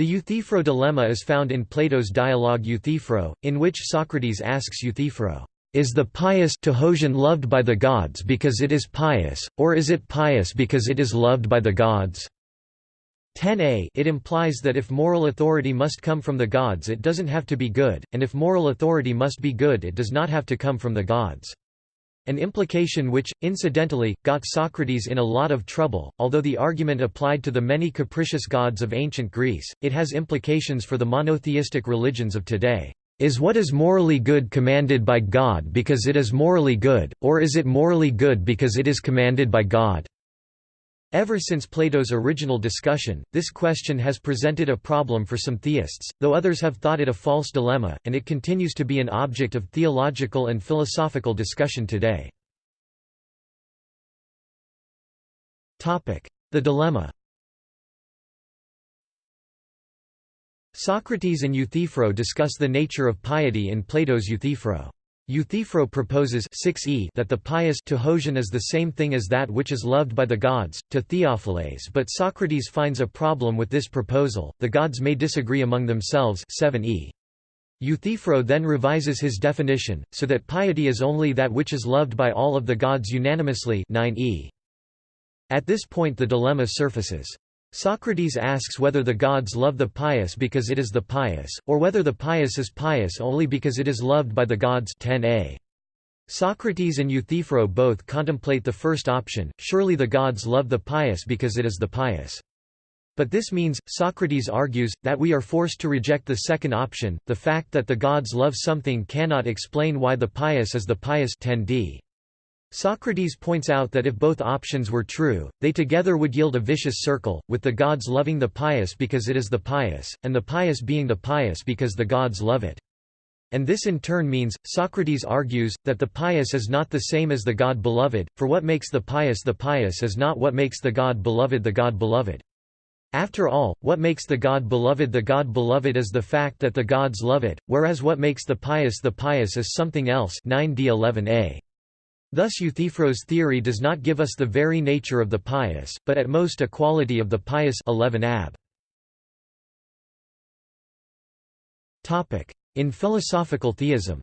The Euthyphro dilemma is found in Plato's dialogue Euthyphro, in which Socrates asks Euthyphro, "'Is the pious Tehosian loved by the gods because it is pious, or is it pious because it is loved by the gods?' 10a It implies that if moral authority must come from the gods it doesn't have to be good, and if moral authority must be good it does not have to come from the gods. An implication which, incidentally, got Socrates in a lot of trouble, although the argument applied to the many capricious gods of ancient Greece, it has implications for the monotheistic religions of today. Is what is morally good commanded by God because it is morally good, or is it morally good because it is commanded by God? Ever since Plato's original discussion, this question has presented a problem for some theists, though others have thought it a false dilemma, and it continues to be an object of theological and philosophical discussion today. The dilemma Socrates and Euthyphro discuss the nature of piety in Plato's Euthyphro. Euthyphro proposes 6e that the pious Tehosian is the same thing as that which is loved by the gods, to Theophiles but Socrates finds a problem with this proposal, the gods may disagree among themselves 7e. Euthyphro then revises his definition, so that piety is only that which is loved by all of the gods unanimously 9e. At this point the dilemma surfaces. Socrates asks whether the gods love the pious because it is the pious, or whether the pious is pious only because it is loved by the gods 10a. Socrates and Euthyphro both contemplate the first option, surely the gods love the pious because it is the pious. But this means, Socrates argues, that we are forced to reject the second option, the fact that the gods love something cannot explain why the pious is the pious 10d. Socrates points out that if both options were true, they together would yield a vicious circle, with the gods loving the pious because it is the pious, and the pious being the pious because the gods love it. And this in turn means, Socrates argues, that the pious is not the same as the God beloved, for what makes the pious the pious is not what makes the God beloved the God beloved. After all, what makes the God beloved the God beloved is the fact that the gods love it, whereas what makes the pious the pious is something else 9d11a. Thus Euthyphro's theory does not give us the very nature of the pious, but at most a quality of the pious 11 ab. In philosophical theism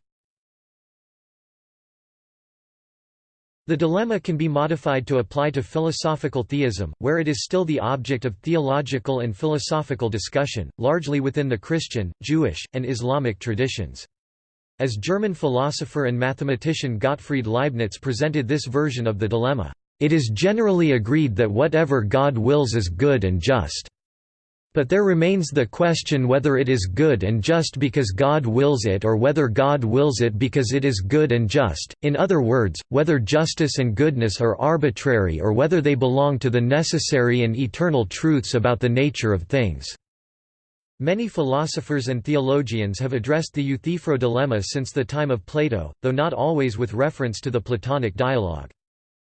The dilemma can be modified to apply to philosophical theism, where it is still the object of theological and philosophical discussion, largely within the Christian, Jewish, and Islamic traditions. As German philosopher and mathematician Gottfried Leibniz presented this version of the dilemma, "...it is generally agreed that whatever God wills is good and just. But there remains the question whether it is good and just because God wills it or whether God wills it because it is good and just, in other words, whether justice and goodness are arbitrary or whether they belong to the necessary and eternal truths about the nature of things." Many philosophers and theologians have addressed the Euthyphro dilemma since the time of Plato, though not always with reference to the Platonic dialogue.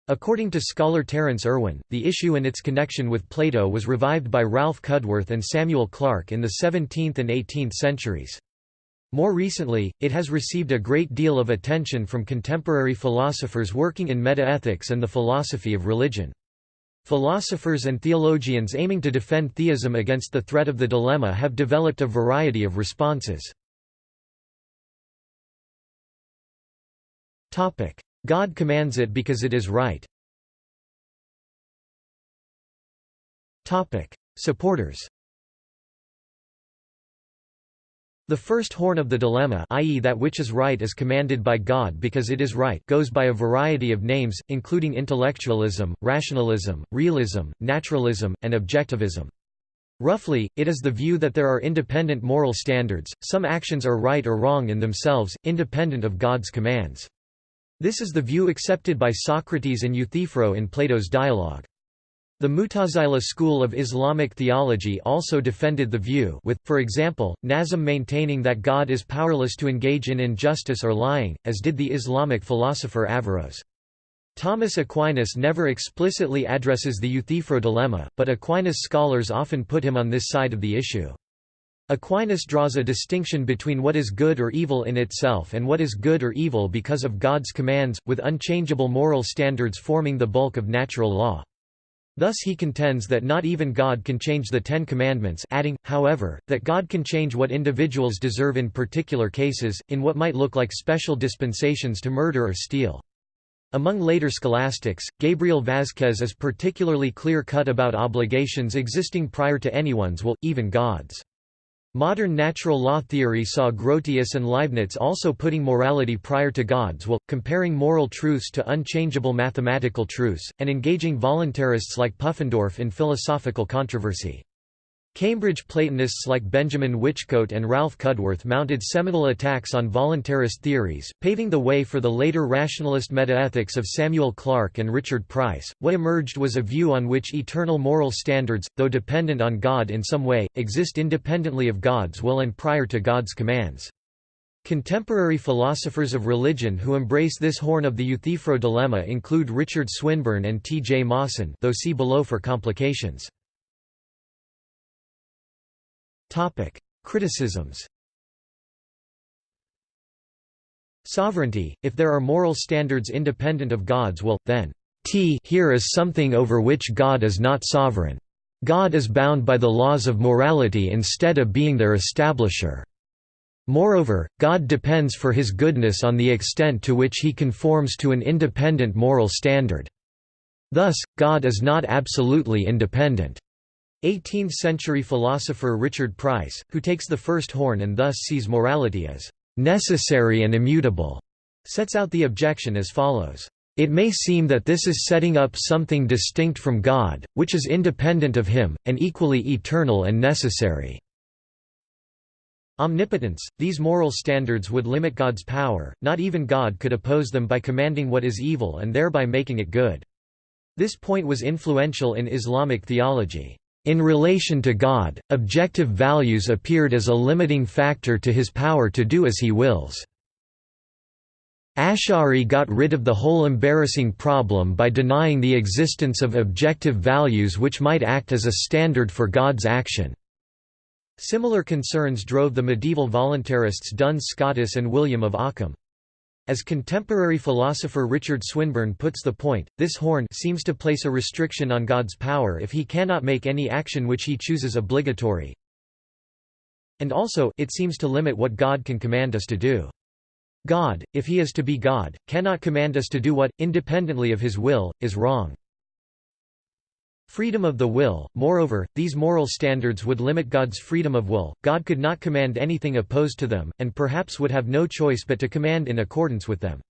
According to scholar Terence Irwin, the issue and its connection with Plato was revived by Ralph Cudworth and Samuel Clarke in the 17th and 18th centuries. More recently, it has received a great deal of attention from contemporary philosophers working in metaethics and the philosophy of religion. Philosophers and theologians aiming to defend theism against the threat of the dilemma have developed a variety of responses. God commands it because it is right. Supporters The first horn of the dilemma i.e. that which is right is commanded by God because it is right goes by a variety of names, including intellectualism, rationalism, realism, naturalism, and objectivism. Roughly, it is the view that there are independent moral standards, some actions are right or wrong in themselves, independent of God's commands. This is the view accepted by Socrates and Euthyphro in Plato's dialogue. The Mutazila school of Islamic theology also defended the view with, for example, Nazzam maintaining that God is powerless to engage in injustice or lying, as did the Islamic philosopher Averroes. Thomas Aquinas never explicitly addresses the Euthyphro dilemma, but Aquinas scholars often put him on this side of the issue. Aquinas draws a distinction between what is good or evil in itself and what is good or evil because of God's commands, with unchangeable moral standards forming the bulk of natural law. Thus he contends that not even God can change the Ten Commandments adding, however, that God can change what individuals deserve in particular cases, in what might look like special dispensations to murder or steal. Among later scholastics, Gabriel Vázquez is particularly clear-cut about obligations existing prior to anyone's will, even God's. Modern natural law theory saw Grotius and Leibniz also putting morality prior to God's will, comparing moral truths to unchangeable mathematical truths, and engaging voluntarists like Pufendorf in philosophical controversy. Cambridge Platonists like Benjamin Whichcote and Ralph Cudworth mounted seminal attacks on voluntarist theories, paving the way for the later rationalist metaethics of Samuel Clarke and Richard Price. What emerged was a view on which eternal moral standards, though dependent on God in some way, exist independently of God's will and prior to God's commands. Contemporary philosophers of religion who embrace this horn of the Euthyphro dilemma include Richard Swinburne and T. J. Mawson though see below for complications. Topic: Criticisms. Sovereignty If there are moral standards independent of God's will, then t here is something over which God is not sovereign. God is bound by the laws of morality instead of being their establisher. Moreover, God depends for his goodness on the extent to which he conforms to an independent moral standard. Thus, God is not absolutely independent. 18th-century philosopher Richard Price, who takes the first horn and thus sees morality as necessary and immutable, sets out the objection as follows. It may seem that this is setting up something distinct from God, which is independent of him, and equally eternal and necessary. Omnipotence – These moral standards would limit God's power, not even God could oppose them by commanding what is evil and thereby making it good. This point was influential in Islamic theology. In relation to God, objective values appeared as a limiting factor to his power to do as he wills. Ash'ari got rid of the whole embarrassing problem by denying the existence of objective values which might act as a standard for God's action. Similar concerns drove the medieval voluntarists Duns Scotus and William of Ockham. As contemporary philosopher Richard Swinburne puts the point, this horn seems to place a restriction on God's power if he cannot make any action which he chooses obligatory. And also, it seems to limit what God can command us to do. God, if he is to be God, cannot command us to do what, independently of his will, is wrong. Freedom of the will, moreover, these moral standards would limit God's freedom of will, God could not command anything opposed to them, and perhaps would have no choice but to command in accordance with them.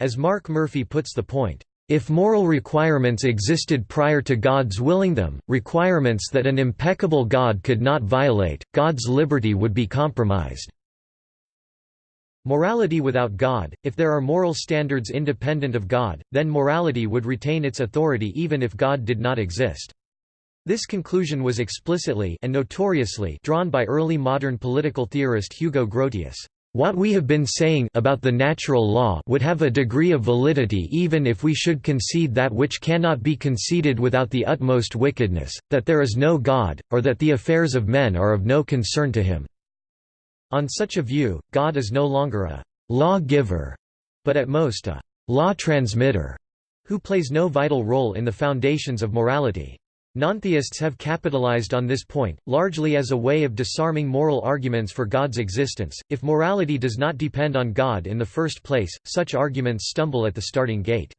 As Mark Murphy puts the point, if moral requirements existed prior to God's willing them, requirements that an impeccable God could not violate, God's liberty would be compromised. Morality without God, if there are moral standards independent of God, then morality would retain its authority even if God did not exist. This conclusion was explicitly and notoriously drawn by early modern political theorist Hugo Grotius. What we have been saying about the natural law would have a degree of validity even if we should concede that which cannot be conceded without the utmost wickedness, that there is no God, or that the affairs of men are of no concern to him. On such a view, God is no longer a «law-giver», but at most a «law-transmitter», who plays no vital role in the foundations of morality. Nontheists have capitalized on this point, largely as a way of disarming moral arguments for God's existence. If morality does not depend on God in the first place, such arguments stumble at the starting gate.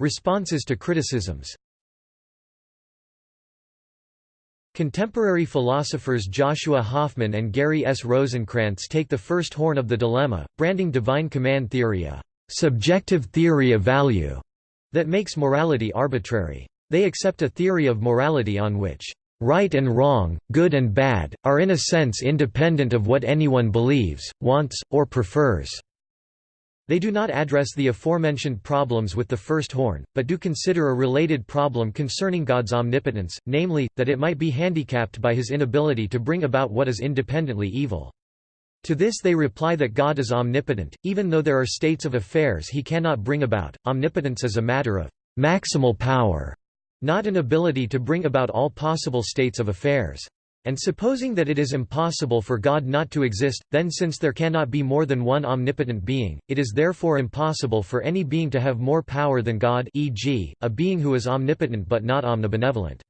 Responses to criticisms Contemporary philosophers Joshua Hoffman and Gary S. Rosenkrantz take the first horn of the dilemma, branding divine command theory a subjective theory of value that makes morality arbitrary. They accept a theory of morality on which right and wrong, good and bad, are in a sense independent of what anyone believes, wants, or prefers. They do not address the aforementioned problems with the first horn, but do consider a related problem concerning God's omnipotence, namely, that it might be handicapped by his inability to bring about what is independently evil. To this they reply that God is omnipotent, even though there are states of affairs he cannot bring about. Omnipotence is a matter of maximal power, not an ability to bring about all possible states of affairs. And supposing that it is impossible for God not to exist, then since there cannot be more than one omnipotent being, it is therefore impossible for any being to have more power than God e.g., a being who is omnipotent but not omnibenevolent.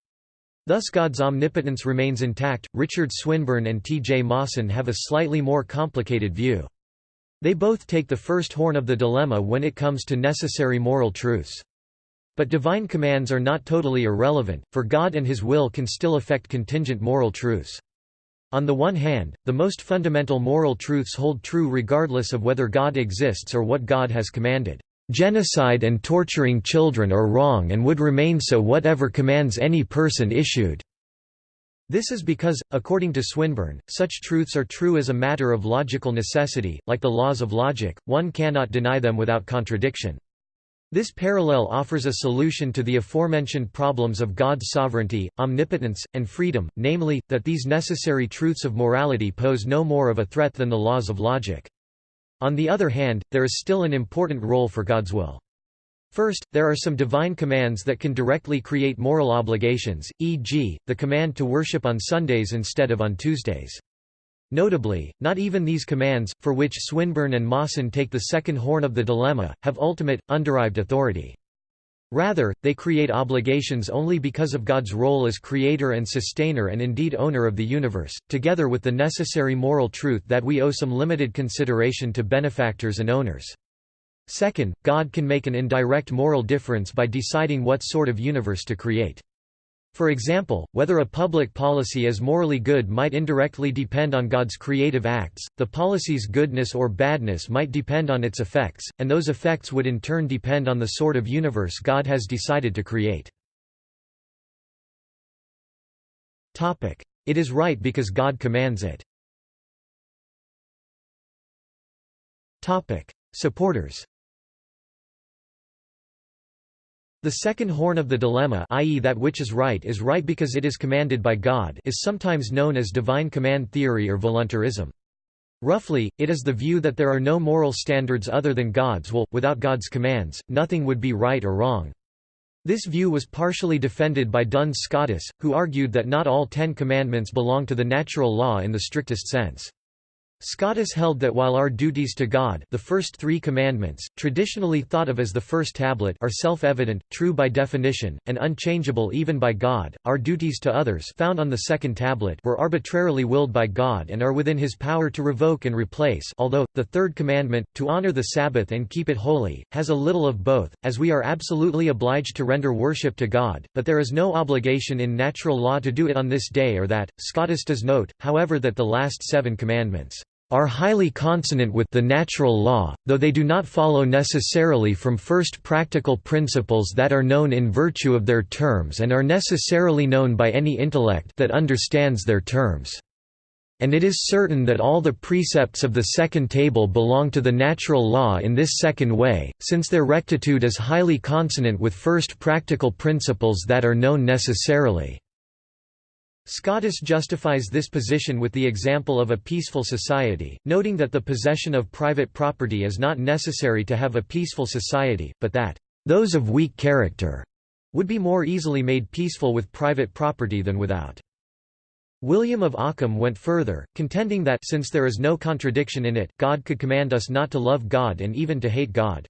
Thus God's omnipotence remains intact. Richard Swinburne and T. J. Mawson have a slightly more complicated view. They both take the first horn of the dilemma when it comes to necessary moral truths. But divine commands are not totally irrelevant, for God and His will can still affect contingent moral truths. On the one hand, the most fundamental moral truths hold true regardless of whether God exists or what God has commanded. Genocide and torturing children are wrong and would remain so whatever commands any person issued. This is because, according to Swinburne, such truths are true as a matter of logical necessity, like the laws of logic, one cannot deny them without contradiction. This parallel offers a solution to the aforementioned problems of God's sovereignty, omnipotence, and freedom, namely, that these necessary truths of morality pose no more of a threat than the laws of logic. On the other hand, there is still an important role for God's will. First, there are some divine commands that can directly create moral obligations, e.g., the command to worship on Sundays instead of on Tuesdays. Notably, not even these commands, for which Swinburne and Mawson take the second horn of the dilemma, have ultimate, underived authority. Rather, they create obligations only because of God's role as creator and sustainer and indeed owner of the universe, together with the necessary moral truth that we owe some limited consideration to benefactors and owners. Second, God can make an indirect moral difference by deciding what sort of universe to create. For example, whether a public policy is morally good might indirectly depend on God's creative acts, the policy's goodness or badness might depend on its effects, and those effects would in turn depend on the sort of universe God has decided to create. It is right because God commands it. Supporters The second horn of the dilemma i.e. that which is right is right because it is commanded by God is sometimes known as divine command theory or voluntarism. Roughly, it is the view that there are no moral standards other than God's will, without God's commands, nothing would be right or wrong. This view was partially defended by Duns Scotus, who argued that not all Ten Commandments belong to the natural law in the strictest sense. Scotus held that while our duties to God the first three commandments, traditionally thought of as the first tablet are self-evident, true by definition, and unchangeable even by God, our duties to others found on the second tablet were arbitrarily willed by God and are within his power to revoke and replace although, the third commandment, to honor the Sabbath and keep it holy, has a little of both, as we are absolutely obliged to render worship to God, but there is no obligation in natural law to do it on this day or that. Scotus does note, however that the last seven commandments are highly consonant with the natural law, though they do not follow necessarily from first practical principles that are known in virtue of their terms and are necessarily known by any intellect that understands their terms. And it is certain that all the precepts of the second table belong to the natural law in this second way, since their rectitude is highly consonant with first practical principles that are known necessarily. Scotus justifies this position with the example of a peaceful society, noting that the possession of private property is not necessary to have a peaceful society, but that, "...those of weak character," would be more easily made peaceful with private property than without. William of Ockham went further, contending that since there is no contradiction in it, God could command us not to love God and even to hate God.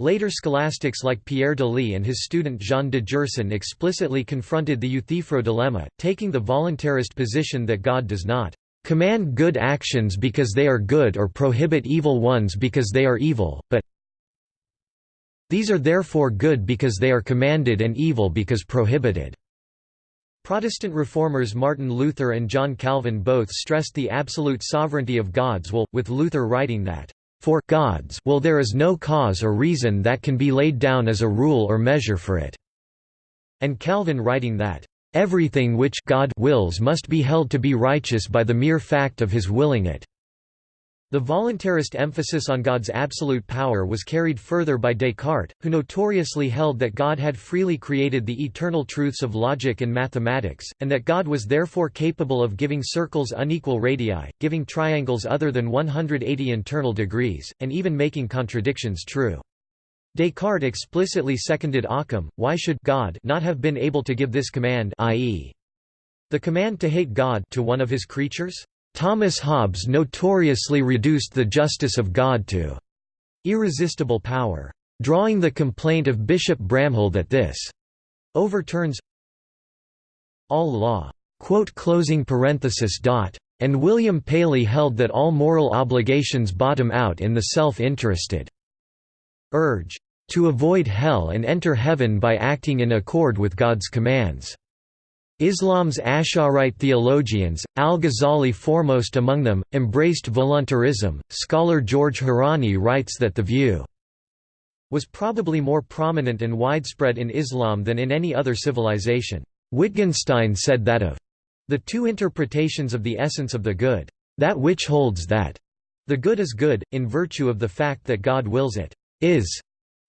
Later scholastics like Pierre d'Ailly and his student Jean de Gerson explicitly confronted the Euthyphro dilemma, taking the voluntarist position that God does not command good actions because they are good or prohibit evil ones because they are evil, but these are therefore good because they are commanded and evil because prohibited." Protestant reformers Martin Luther and John Calvin both stressed the absolute sovereignty of God's will, with Luther writing that for God's will there is no cause or reason that can be laid down as a rule or measure for it." And Calvin writing that, "...everything which God wills must be held to be righteous by the mere fact of his willing it." The voluntarist emphasis on God's absolute power was carried further by Descartes, who notoriously held that God had freely created the eternal truths of logic and mathematics, and that God was therefore capable of giving circles unequal radii, giving triangles other than 180 internal degrees, and even making contradictions true. Descartes explicitly seconded Occam, why should God not have been able to give this command i.e. The command to hate God to one of his creatures? Thomas Hobbes notoriously reduced the justice of God to irresistible power, drawing the complaint of Bishop Bramhall that this overturns all law. And William Paley held that all moral obligations bottom out in the self-interested urge to avoid hell and enter heaven by acting in accord with God's commands. Islam's Asharite theologians, al-Ghazali foremost among them, embraced voluntarism. Scholar George Hourani writes that the view was probably more prominent and widespread in Islam than in any other civilization. Wittgenstein said that of the two interpretations of the essence of the good, that which holds that the good is good, in virtue of the fact that God wills it, is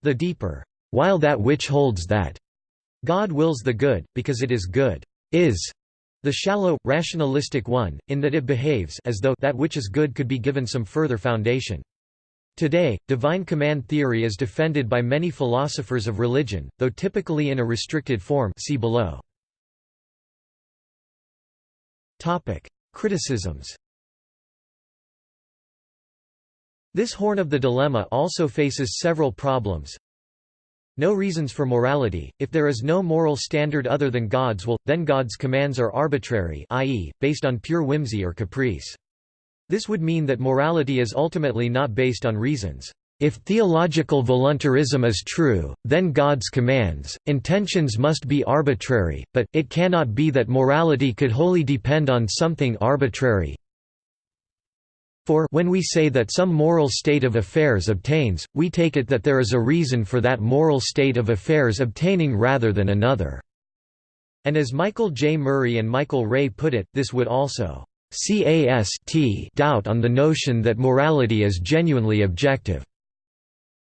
the deeper, while that which holds that God wills the good, because it is good, is the shallow, rationalistic one, in that it behaves as though that which is good could be given some further foundation. Today, divine command theory is defended by many philosophers of religion, though typically in a restricted form see below. Criticisms This horn of the dilemma also faces several problems. No reasons for morality, if there is no moral standard other than God's will, then God's commands are arbitrary i.e., based on pure whimsy or caprice. This would mean that morality is ultimately not based on reasons. If theological voluntarism is true, then God's commands, intentions must be arbitrary, but, it cannot be that morality could wholly depend on something arbitrary. For when we say that some moral state of affairs obtains, we take it that there is a reason for that moral state of affairs obtaining rather than another. And as Michael J. Murray and Michael Rea put it, this would also CAST doubt on the notion that morality is genuinely objective.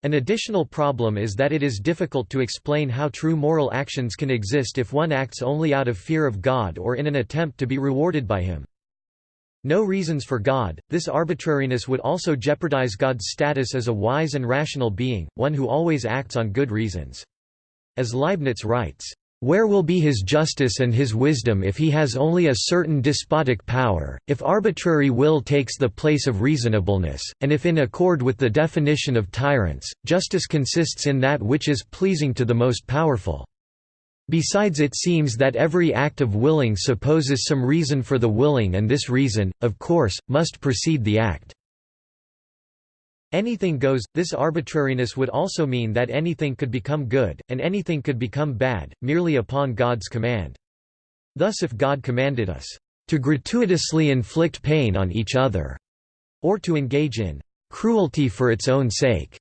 An additional problem is that it is difficult to explain how true moral actions can exist if one acts only out of fear of God or in an attempt to be rewarded by Him. No reasons for God, this arbitrariness would also jeopardize God's status as a wise and rational being, one who always acts on good reasons. As Leibniz writes, where will be his justice and his wisdom if he has only a certain despotic power, if arbitrary will takes the place of reasonableness, and if in accord with the definition of tyrants, justice consists in that which is pleasing to the most powerful? Besides it seems that every act of willing supposes some reason for the willing and this reason, of course, must precede the act. Anything goes, this arbitrariness would also mean that anything could become good, and anything could become bad, merely upon God's command. Thus if God commanded us, "...to gratuitously inflict pain on each other," or to engage in "...cruelty for its own sake,"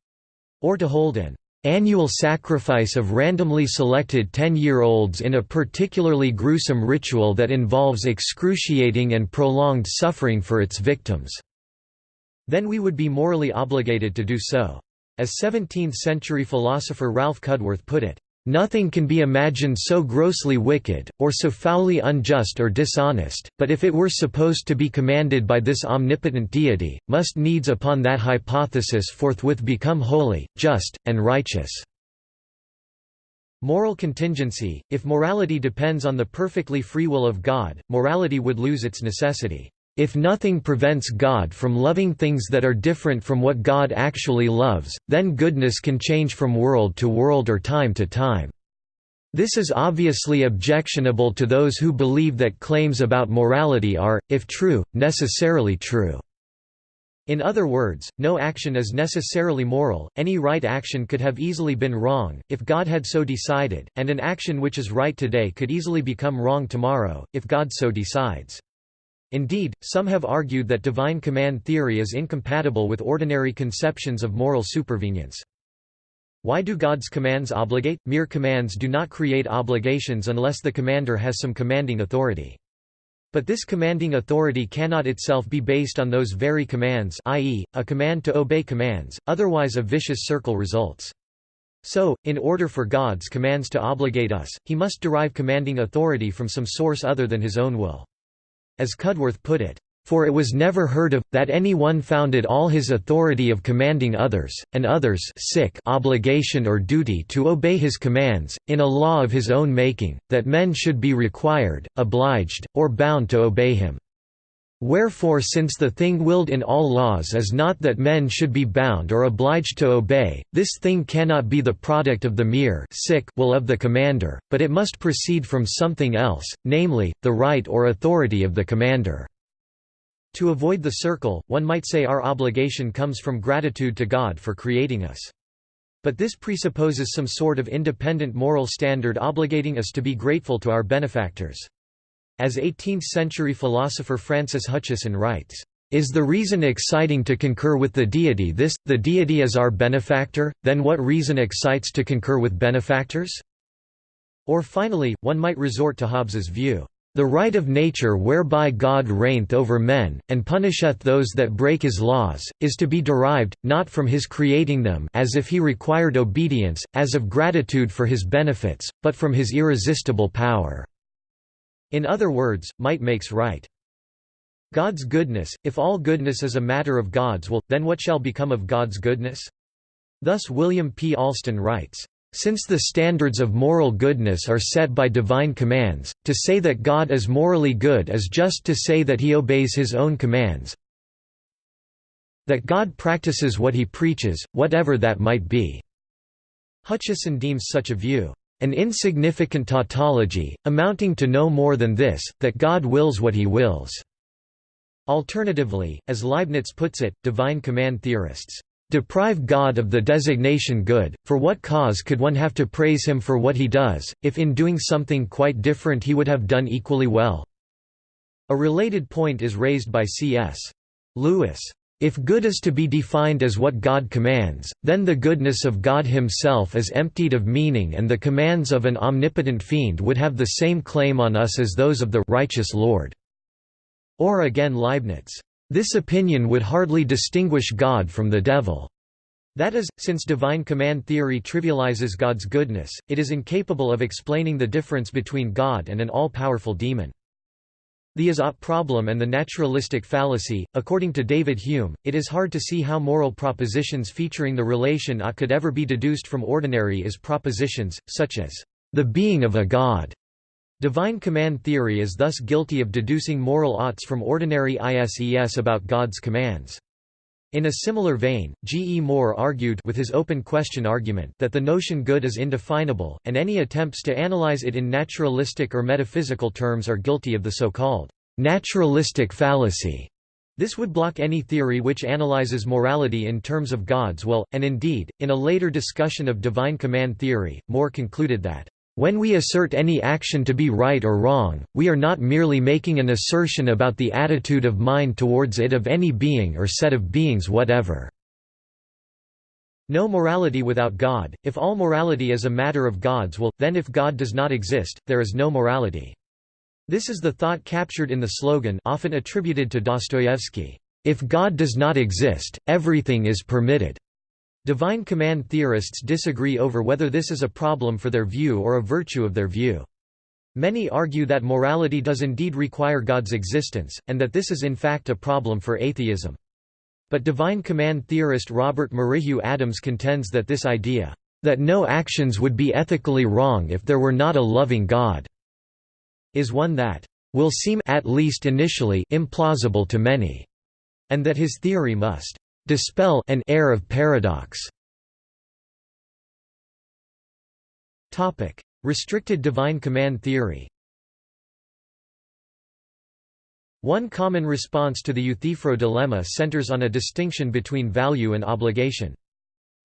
or to hold an annual sacrifice of randomly selected 10-year-olds in a particularly gruesome ritual that involves excruciating and prolonged suffering for its victims." Then we would be morally obligated to do so. As 17th-century philosopher Ralph Cudworth put it, Nothing can be imagined so grossly wicked, or so foully unjust or dishonest, but if it were supposed to be commanded by this omnipotent deity, must needs upon that hypothesis forthwith become holy, just, and righteous. Moral contingency – If morality depends on the perfectly free will of God, morality would lose its necessity. If nothing prevents God from loving things that are different from what God actually loves, then goodness can change from world to world or time to time. This is obviously objectionable to those who believe that claims about morality are, if true, necessarily true. In other words, no action is necessarily moral, any right action could have easily been wrong, if God had so decided, and an action which is right today could easily become wrong tomorrow, if God so decides. Indeed, some have argued that divine command theory is incompatible with ordinary conceptions of moral supervenience. Why do God's commands obligate? Mere commands do not create obligations unless the commander has some commanding authority. But this commanding authority cannot itself be based on those very commands i.e., a command to obey commands, otherwise a vicious circle results. So, in order for God's commands to obligate us, he must derive commanding authority from some source other than his own will. As Cudworth put it, For it was never heard of, that any one founded all his authority of commanding others, and others sic obligation or duty to obey his commands, in a law of his own making, that men should be required, obliged, or bound to obey him. Wherefore since the thing willed in all laws is not that men should be bound or obliged to obey, this thing cannot be the product of the mere sic will of the commander, but it must proceed from something else, namely, the right or authority of the commander. To avoid the circle, one might say our obligation comes from gratitude to God for creating us. But this presupposes some sort of independent moral standard obligating us to be grateful to our benefactors. As 18th-century philosopher Francis Hutcheson writes, "...is the reason exciting to concur with the deity this, the deity is our benefactor, then what reason excites to concur with benefactors?" Or finally, one might resort to Hobbes's view, "...the right of nature whereby God reigneth over men, and punisheth those that break his laws, is to be derived, not from his creating them as if he required obedience, as of gratitude for his benefits, but from his irresistible power." In other words, might makes right. God's goodness, if all goodness is a matter of God's will, then what shall become of God's goodness? Thus William P. Alston writes, since the standards of moral goodness are set by divine commands, to say that God is morally good is just to say that he obeys his own commands that God practices what he preaches, whatever that might be." Hutcheson deems such a view, an insignificant tautology, amounting to no more than this, that God wills what he wills. Alternatively, as Leibniz puts it, divine command theorists deprive God of the designation good, for what cause could one have to praise him for what he does, if in doing something quite different he would have done equally well? A related point is raised by C.S. Lewis. If good is to be defined as what God commands, then the goodness of God himself is emptied of meaning and the commands of an omnipotent fiend would have the same claim on us as those of the righteous Lord." Or again Leibniz, "...this opinion would hardly distinguish God from the devil." That is, since divine command theory trivializes God's goodness, it is incapable of explaining the difference between God and an all-powerful demon. The is-ought problem and the naturalistic fallacy. According to David Hume, it is hard to see how moral propositions featuring the relation ought could ever be deduced from ordinary is propositions, such as the being of a god. Divine command theory is thus guilty of deducing moral oughts from ordinary ISES about God's commands. In a similar vein, G. E. Moore argued with his open question argument that the notion good is indefinable, and any attempts to analyze it in naturalistic or metaphysical terms are guilty of the so-called naturalistic fallacy. This would block any theory which analyzes morality in terms of God's will, and indeed, in a later discussion of divine command theory, Moore concluded that when we assert any action to be right or wrong, we are not merely making an assertion about the attitude of mind towards it of any being or set of beings whatever. No morality without God, if all morality is a matter of God's will, then if God does not exist, there is no morality. This is the thought captured in the slogan often attributed to Dostoevsky, "'If God does not exist, everything is permitted'". Divine command theorists disagree over whether this is a problem for their view or a virtue of their view. Many argue that morality does indeed require God's existence, and that this is in fact a problem for atheism. But divine command theorist Robert Merrihew Adams contends that this idea, that no actions would be ethically wrong if there were not a loving God, is one that will seem at least initially implausible to many, and that his theory must dispel an air of paradox. Topic: Restricted divine command theory. One common response to the Euthyphro dilemma centers on a distinction between value and obligation.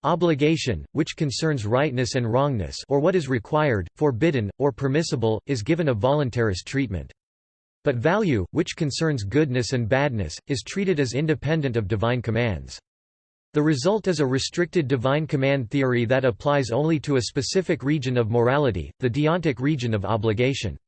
Obligation, which concerns rightness and wrongness or what is required, forbidden, or permissible, is given a voluntarist treatment. But value, which concerns goodness and badness, is treated as independent of divine commands. The result is a restricted divine command theory that applies only to a specific region of morality, the deontic region of obligation.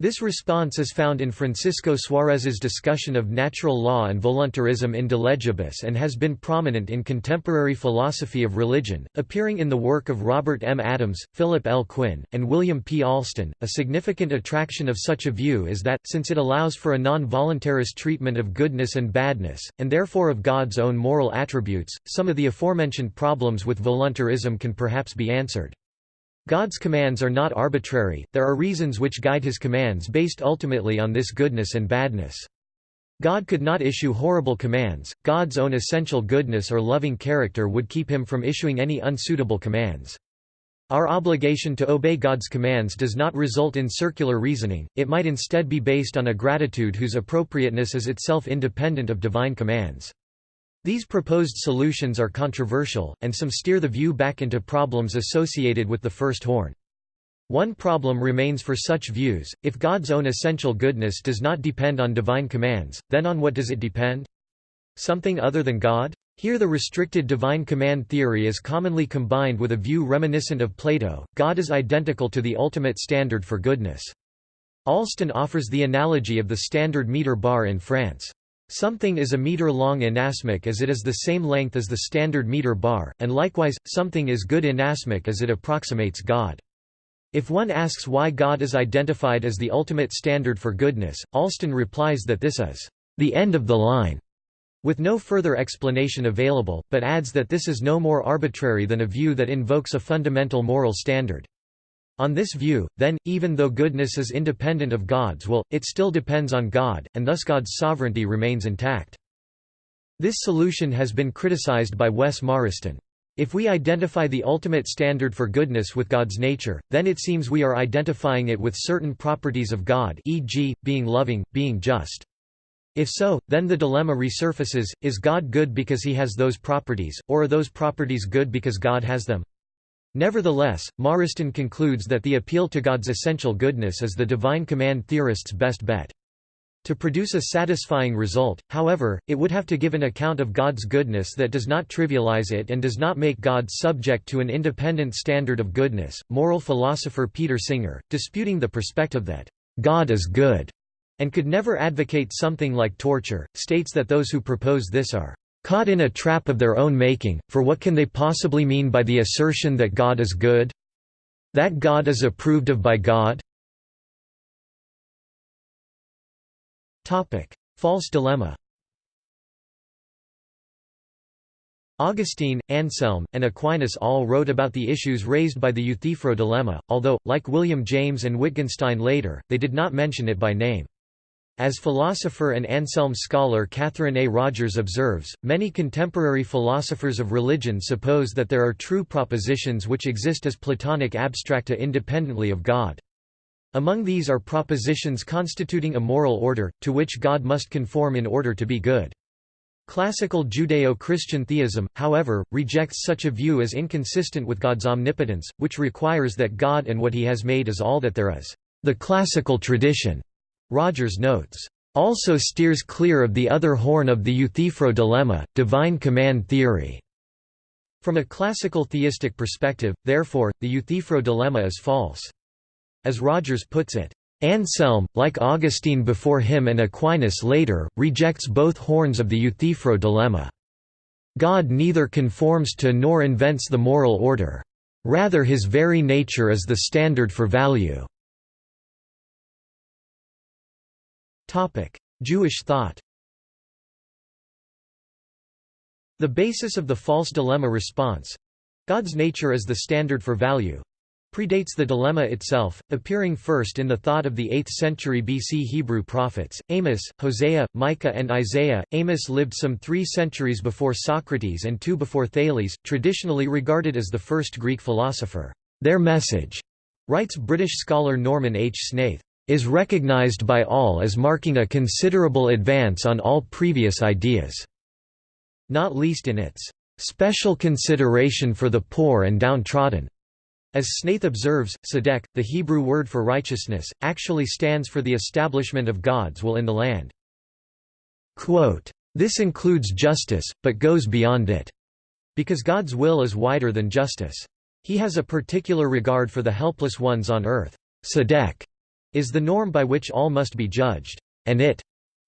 This response is found in Francisco Suarez's discussion of natural law and voluntarism in De Legibus and has been prominent in contemporary philosophy of religion, appearing in the work of Robert M. Adams, Philip L. Quinn, and William P. Alston. A significant attraction of such a view is that, since it allows for a non-voluntarist treatment of goodness and badness, and therefore of God's own moral attributes, some of the aforementioned problems with voluntarism can perhaps be answered. God's commands are not arbitrary, there are reasons which guide his commands based ultimately on this goodness and badness. God could not issue horrible commands, God's own essential goodness or loving character would keep him from issuing any unsuitable commands. Our obligation to obey God's commands does not result in circular reasoning, it might instead be based on a gratitude whose appropriateness is itself independent of divine commands. These proposed solutions are controversial, and some steer the view back into problems associated with the first horn. One problem remains for such views, if God's own essential goodness does not depend on divine commands, then on what does it depend? Something other than God? Here the restricted divine command theory is commonly combined with a view reminiscent of Plato, God is identical to the ultimate standard for goodness. Alston offers the analogy of the standard meter bar in France. Something is a meter-long inasmuch as it is the same length as the standard meter bar, and likewise, something is good inasmuch as it approximates God. If one asks why God is identified as the ultimate standard for goodness, Alston replies that this is the end of the line, with no further explanation available, but adds that this is no more arbitrary than a view that invokes a fundamental moral standard. On this view, then, even though goodness is independent of God's will, it still depends on God, and thus God's sovereignty remains intact. This solution has been criticized by Wes Morriston. If we identify the ultimate standard for goodness with God's nature, then it seems we are identifying it with certain properties of God e.g., being loving, being just. If so, then the dilemma resurfaces, is God good because he has those properties, or are those properties good because God has them? Nevertheless, Morriston concludes that the appeal to God's essential goodness is the divine command theorist's best bet. To produce a satisfying result, however, it would have to give an account of God's goodness that does not trivialize it and does not make God subject to an independent standard of goodness. Moral philosopher Peter Singer, disputing the perspective that God is good and could never advocate something like torture, states that those who propose this are Caught in a trap of their own making, for what can they possibly mean by the assertion that God is good? That God is approved of by God? False dilemma Augustine, Anselm, and Aquinas all wrote about the issues raised by the Euthyphro dilemma, although, like William James and Wittgenstein later, they did not mention it by name. As philosopher and Anselm scholar Katherin A. Rogers observes, many contemporary philosophers of religion suppose that there are true propositions which exist as Platonic abstracta independently of God. Among these are propositions constituting a moral order, to which God must conform in order to be good. Classical Judeo-Christian theism, however, rejects such a view as inconsistent with God's omnipotence, which requires that God and what he has made is all that there is. The classical tradition Rogers notes, also steers clear of the other horn of the Euthyphro dilemma, divine command theory. From a classical theistic perspective, therefore, the Euthyphro dilemma is false. As Rogers puts it, Anselm, like Augustine before him and Aquinas later, rejects both horns of the Euthyphro dilemma. God neither conforms to nor invents the moral order. Rather his very nature is the standard for value. Jewish thought The basis of the false dilemma response—God's nature as the standard for value, predates the dilemma itself, appearing first in the thought of the 8th century BC Hebrew prophets, Amos, Hosea, Micah and Isaiah. Amos lived some three centuries before Socrates and two before Thales, traditionally regarded as the first Greek philosopher. Their message, writes British scholar Norman H. Snaith, is recognized by all as marking a considerable advance on all previous ideas, not least in its special consideration for the poor and downtrodden. As Snaith observes, tzedek, the Hebrew word for righteousness, actually stands for the establishment of God's will in the land. Quote, this includes justice, but goes beyond it. Because God's will is wider than justice. He has a particular regard for the helpless ones on earth. Tzedek is the norm by which all must be judged, and it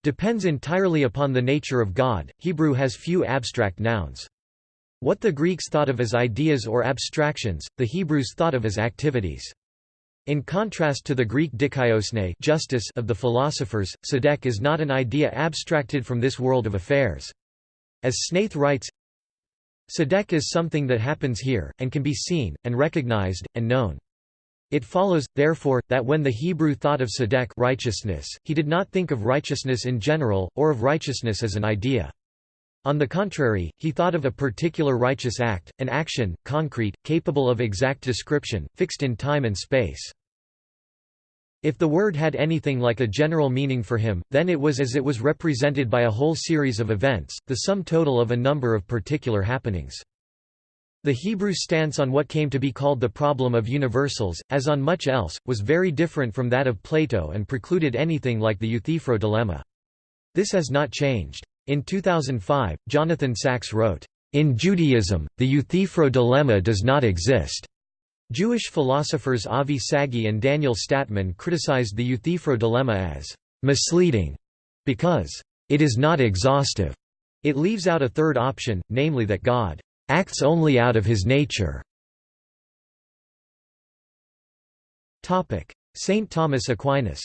depends entirely upon the nature of God. Hebrew has few abstract nouns. What the Greeks thought of as ideas or abstractions, the Hebrews thought of as activities. In contrast to the Greek dikaiosyne justice of the philosophers, tzedek is not an idea abstracted from this world of affairs. As Snaith writes, Tzedek is something that happens here, and can be seen, and recognized, and known. It follows, therefore, that when the Hebrew thought of tzedek righteousness, he did not think of righteousness in general, or of righteousness as an idea. On the contrary, he thought of a particular righteous act, an action, concrete, capable of exact description, fixed in time and space. If the word had anything like a general meaning for him, then it was as it was represented by a whole series of events, the sum total of a number of particular happenings. The Hebrew stance on what came to be called the problem of universals, as on much else, was very different from that of Plato and precluded anything like the Euthyphro dilemma. This has not changed. In 2005, Jonathan Sacks wrote, "...in Judaism, the Euthyphro dilemma does not exist." Jewish philosophers Avi Sagi and Daniel Statman criticized the Euthyphro dilemma as misleading because it is not exhaustive. It leaves out a third option, namely that God acts only out of his nature. Saint Thomas Aquinas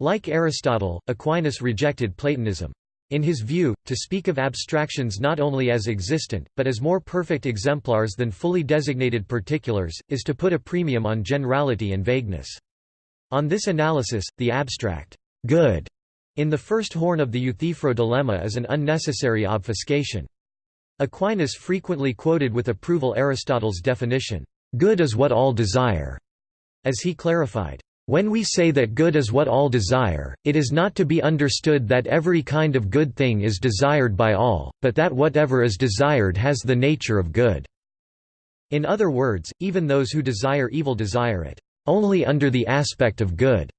Like Aristotle, Aquinas rejected Platonism. In his view, to speak of abstractions not only as existent, but as more perfect exemplars than fully designated particulars, is to put a premium on generality and vagueness. On this analysis, the abstract good in the first horn of the Euthyphro dilemma is an unnecessary obfuscation. Aquinas frequently quoted with approval Aristotle's definition, "'good is what all desire'", as he clarified, when we say that good is what all desire, it is not to be understood that every kind of good thing is desired by all, but that whatever is desired has the nature of good. In other words, even those who desire evil desire it, only under the aspect of good,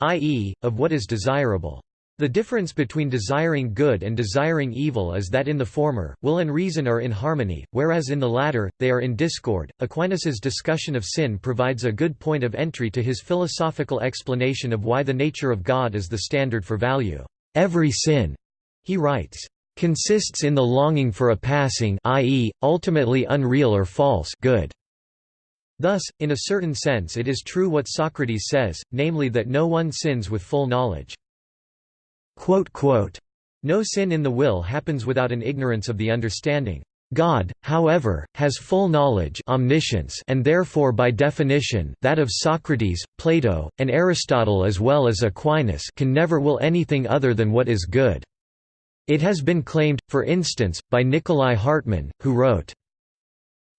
i.e., of what is desirable. The difference between desiring good and desiring evil is that in the former, will and reason are in harmony, whereas in the latter, they are in discord. Aquinas's discussion of sin provides a good point of entry to his philosophical explanation of why the nature of God is the standard for value. Every sin, he writes, consists in the longing for a passing i.e., ultimately unreal or false good. Thus, in a certain sense it is true what Socrates says, namely that no one sins with full knowledge. No sin in the will happens without an ignorance of the understanding. God, however, has full knowledge omniscience and therefore by definition that of Socrates, Plato, and Aristotle as well as Aquinas can never will anything other than what is good. It has been claimed, for instance, by Nicolai Hartmann, who wrote,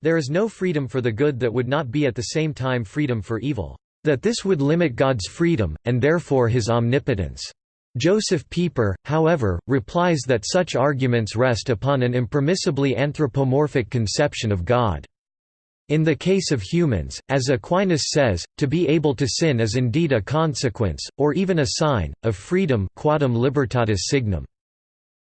There is no freedom for the good that would not be at the same time freedom for evil. That this would limit God's freedom, and therefore his omnipotence. Josef Pieper, however, replies that such arguments rest upon an impermissibly anthropomorphic conception of God. In the case of humans, as Aquinas says, to be able to sin is indeed a consequence, or even a sign, of freedom quadam libertatis signum.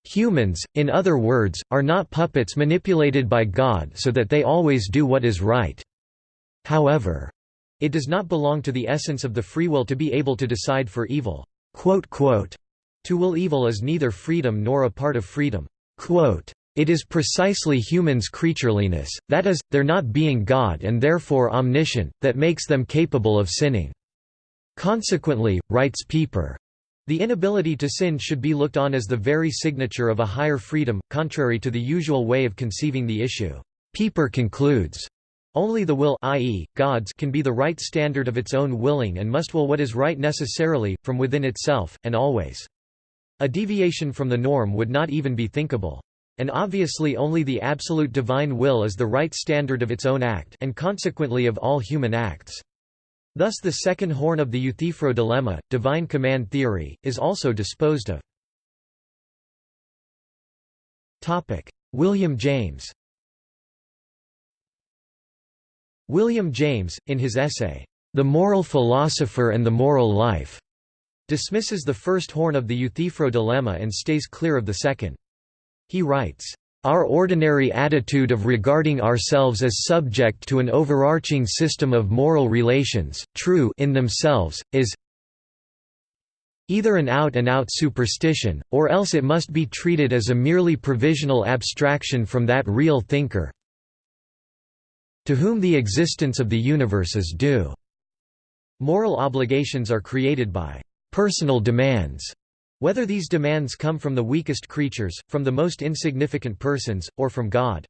Humans, in other words, are not puppets manipulated by God so that they always do what is right. However, it does not belong to the essence of the free will to be able to decide for evil. To will evil is neither freedom nor a part of freedom. It is precisely humans' creatureliness, that is, their not being God and therefore omniscient, that makes them capable of sinning. Consequently, writes Pieper, the inability to sin should be looked on as the very signature of a higher freedom, contrary to the usual way of conceiving the issue. Pieper concludes, only the will i.e., God's can be the right standard of its own willing and must will what is right necessarily, from within itself, and always. A deviation from the norm would not even be thinkable. And obviously only the absolute divine will is the right standard of its own act and consequently of all human acts. Thus the second horn of the Euthyphro dilemma, divine command theory, is also disposed of. William James William James, in his essay, The Moral Philosopher and the Moral Life, dismisses the first horn of the Euthyphro dilemma and stays clear of the second. He writes, Our ordinary attitude of regarding ourselves as subject to an overarching system of moral relations, true in themselves, is either an out-and-out -out superstition, or else it must be treated as a merely provisional abstraction from that real thinker to whom the existence of the universe is due. Moral obligations are created by personal demands whether these demands come from the weakest creatures, from the most insignificant persons, or from God.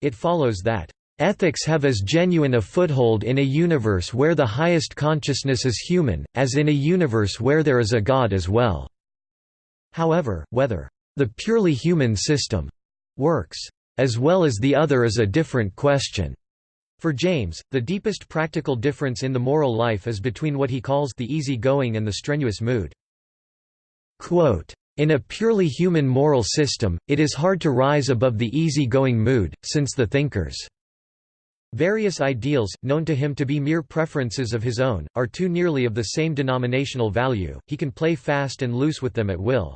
It follows that, "...ethics have as genuine a foothold in a universe where the highest consciousness is human, as in a universe where there is a God as well." However, whether, "...the purely human system," works, as well as the other is a different question. For James, the deepest practical difference in the moral life is between what he calls the easy-going and the strenuous mood. Quote, in a purely human moral system, it is hard to rise above the easy-going mood, since the thinkers' various ideals, known to him to be mere preferences of his own, are too nearly of the same denominational value, he can play fast and loose with them at will.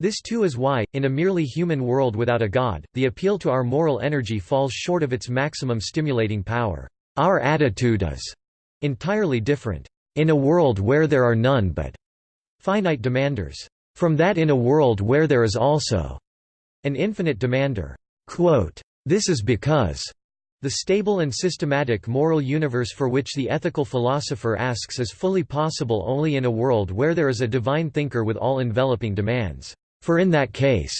This too is why, in a merely human world without a God, the appeal to our moral energy falls short of its maximum stimulating power. Our attitude is entirely different. In a world where there are none but finite demanders. From that in a world where there is also an infinite demander. Quote, this is because the stable and systematic moral universe for which the ethical philosopher asks is fully possible only in a world where there is a divine thinker with all-enveloping demands. For in that case,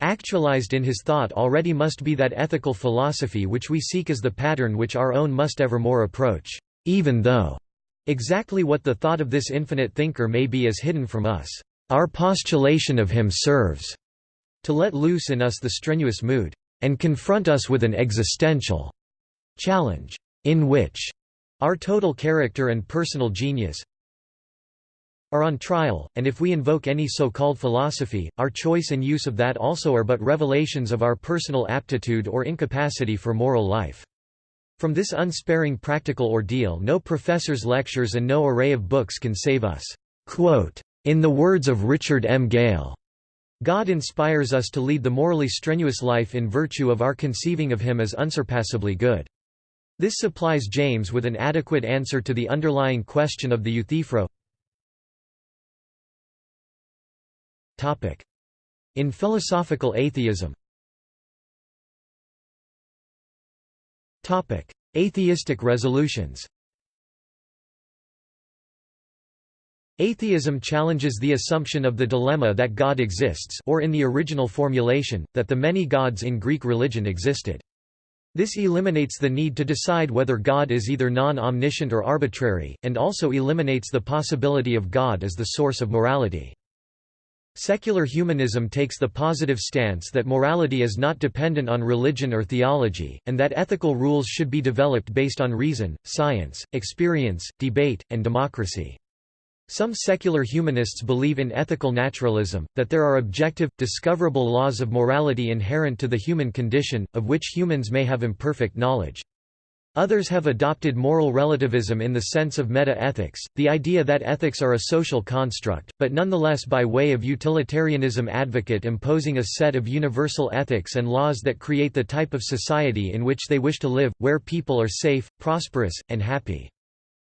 actualized in his thought already must be that ethical philosophy which we seek as the pattern which our own must evermore approach, even though Exactly what the thought of this infinite thinker may be is hidden from us. Our postulation of him serves to let loose in us the strenuous mood, and confront us with an existential challenge, in which our total character and personal genius are on trial, and if we invoke any so-called philosophy, our choice and use of that also are but revelations of our personal aptitude or incapacity for moral life. From this unsparing practical ordeal no professor's lectures and no array of books can save us. Quote, In the words of Richard M. Gale, God inspires us to lead the morally strenuous life in virtue of our conceiving of him as unsurpassably good. This supplies James with an adequate answer to the underlying question of the Euthyphro. In philosophical atheism Atheistic resolutions Atheism challenges the assumption of the dilemma that God exists or in the original formulation, that the many gods in Greek religion existed. This eliminates the need to decide whether God is either non-omniscient or arbitrary, and also eliminates the possibility of God as the source of morality. Secular humanism takes the positive stance that morality is not dependent on religion or theology, and that ethical rules should be developed based on reason, science, experience, debate, and democracy. Some secular humanists believe in ethical naturalism, that there are objective, discoverable laws of morality inherent to the human condition, of which humans may have imperfect knowledge. Others have adopted moral relativism in the sense of meta-ethics, the idea that ethics are a social construct, but nonetheless by way of utilitarianism advocate imposing a set of universal ethics and laws that create the type of society in which they wish to live, where people are safe, prosperous, and happy.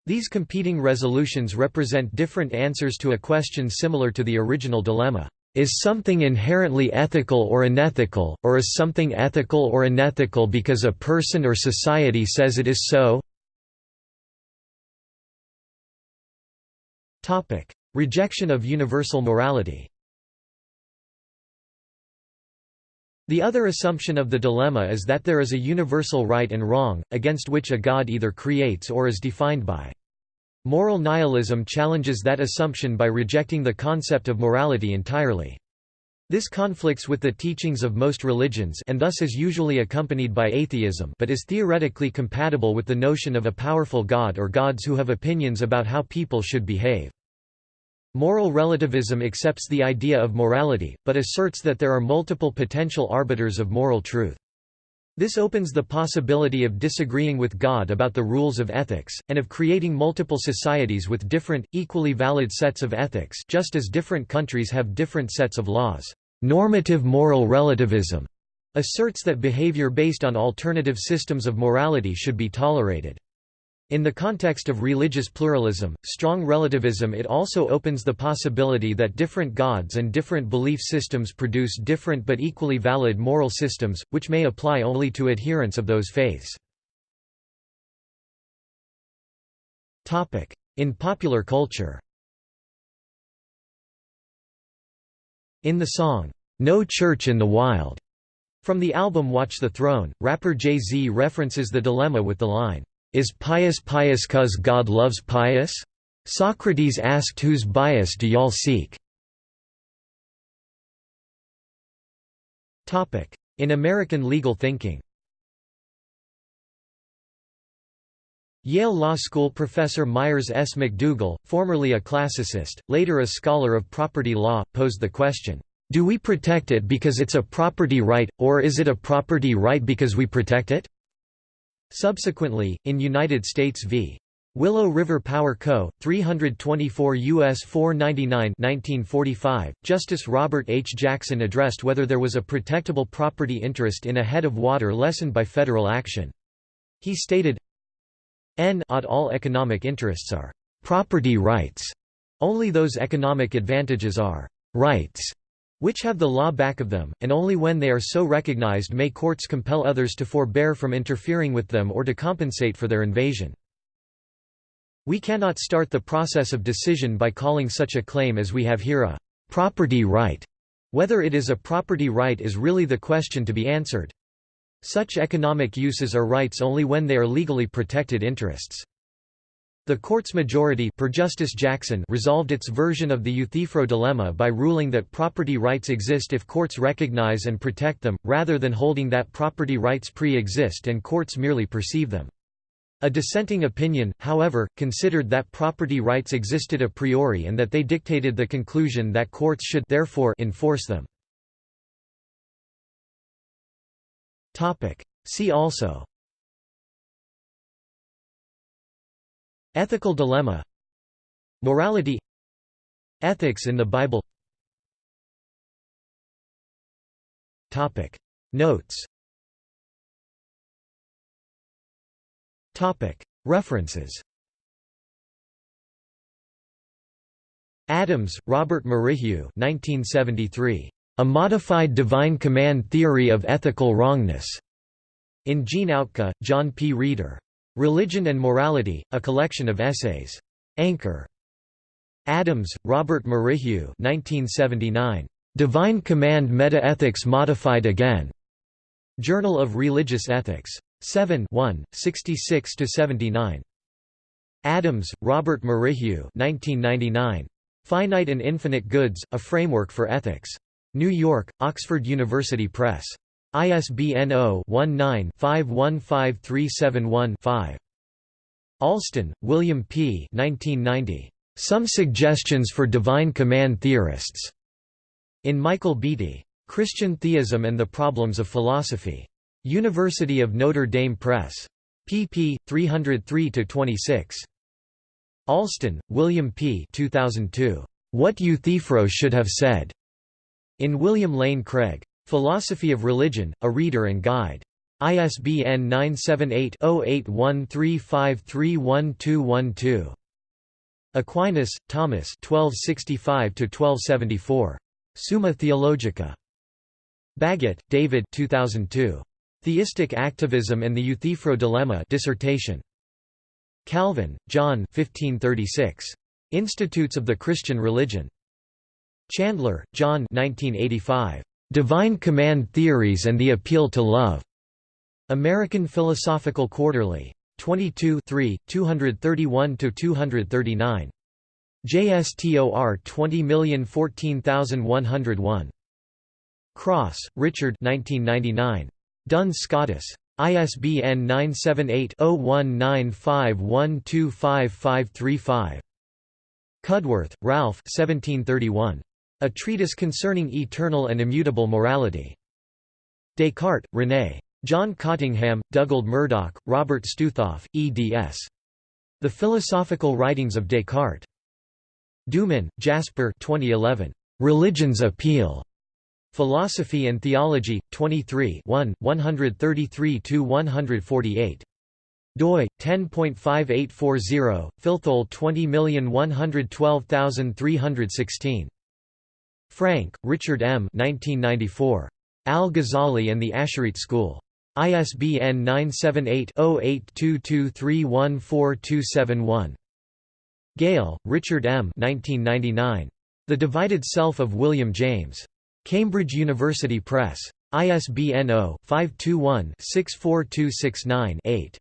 These competing resolutions represent different answers to a question similar to the original dilemma. Is something inherently ethical or unethical, or is something ethical or unethical because a person or society says it is so? Rejection of universal morality The other assumption of the dilemma is that there is a universal right and wrong, against which a god either creates or is defined by. Moral nihilism challenges that assumption by rejecting the concept of morality entirely. This conflicts with the teachings of most religions and thus is usually accompanied by atheism but is theoretically compatible with the notion of a powerful god or gods who have opinions about how people should behave. Moral relativism accepts the idea of morality, but asserts that there are multiple potential arbiters of moral truth. This opens the possibility of disagreeing with God about the rules of ethics, and of creating multiple societies with different, equally valid sets of ethics just as different countries have different sets of laws. Normative moral relativism asserts that behavior based on alternative systems of morality should be tolerated. In the context of religious pluralism, strong relativism it also opens the possibility that different gods and different belief systems produce different but equally valid moral systems, which may apply only to adherents of those faiths. In popular culture In the song, "'No Church in the Wild' from the album Watch the Throne, rapper Jay-Z references the dilemma with the line, "'Is pious pious cause God loves pious?' Socrates asked whose bias do y'all seek?' In American legal thinking Yale Law School professor Myres S. McDougal, formerly a classicist, later a scholar of property law, posed the question, "'Do we protect it because it's a property right, or is it a property right because we protect it?' Subsequently, in United States v. Willow River Power Co., 324 U.S. 499 1945, Justice Robert H. Jackson addressed whether there was a protectable property interest in a head of water lessened by federal action. He stated, N all economic interests are property rights. Only those economic advantages are rights which have the law back of them, and only when they are so recognized may courts compel others to forbear from interfering with them or to compensate for their invasion. We cannot start the process of decision by calling such a claim as we have here a property right. Whether it is a property right is really the question to be answered. Such economic uses are rights only when they are legally protected interests. The court's majority per Justice Jackson resolved its version of the Euthyphro dilemma by ruling that property rights exist if courts recognize and protect them, rather than holding that property rights pre-exist and courts merely perceive them. A dissenting opinion, however, considered that property rights existed a priori and that they dictated the conclusion that courts should therefore enforce them. See also Ethical dilemma Morality Ethics in the Bible Topic. Notes Topic. References Adams, Robert Merrihew 1973. A Modified Divine Command Theory of Ethical Wrongness, in Gene Outka, John P. Reeder. Religion and Morality, a collection of essays. Anchor. Adams, Robert Merrihew 1979. Divine Command Meta-Ethics Modified Again. Journal of Religious Ethics. 7 1, 66–79. Adams, Robert Merrihew 1999. Finite and Infinite Goods, A Framework for Ethics. New York, Oxford University Press. ISBN 0-19-515371-5. Alston, William P. 1990. Some Suggestions for Divine Command Theorists. In Michael Beaty. Christian Theism and the Problems of Philosophy. University of Notre Dame Press. pp. 303–26. Alston, William P. 2002. What Euthyphro Should Have Said. In William Lane Craig. Philosophy of Religion, A Reader and Guide. ISBN 978-0813531212. Aquinas, Thomas 1265–1274. Summa Theologica. Baggett, David 2002. Theistic Activism and the Euthyphro Dilemma dissertation. Calvin, John 1536. Institutes of the Christian Religion. Chandler, John 1985. Divine Command Theories and the Appeal to Love. American Philosophical Quarterly. 22 231–239. JSTOR 20014101. Cross, Richard 1999. Duns Scotus. ISBN 978 0195125535. Cudworth, Ralph 1731. A Treatise Concerning Eternal and Immutable Morality. Descartes, René. John Cottingham, Dugald Murdoch, Robert Stoothoff, eds. The Philosophical Writings of Descartes. Doomen, Jasper 2011. Religion's Appeal. Philosophy and Theology, 23 133–148 doi 10.5840 Filthol 20112316 Frank, Richard M. 1994. Al-Ghazali and the Asharite School. ISBN 978-0822314271. Gale, Richard M. 1999. The Divided Self of William James. Cambridge University Press. ISBN 0-521-64269-8.